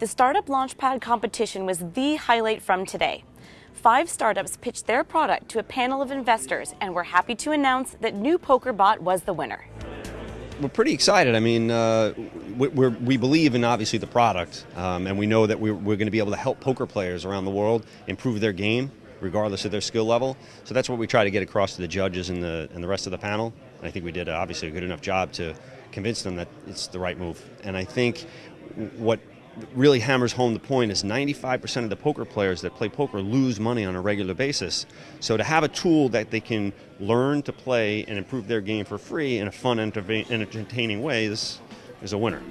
The Startup Launchpad competition was the highlight from today. Five startups pitched their product to a panel of investors, and we're happy to announce that New PokerBot was the winner. We're pretty excited. I mean, uh, we believe in obviously the product, um, and we know that we're, we're going to be able to help poker players around the world improve their game, regardless of their skill level. So that's what we try to get across to the judges and the and the rest of the panel. And I think we did uh, obviously a good enough job to convince them that it's the right move. And I think what really hammers home the point is 95% of the poker players that play poker lose money on a regular basis. So to have a tool that they can learn to play and improve their game for free in a fun, entertaining way is, is a winner.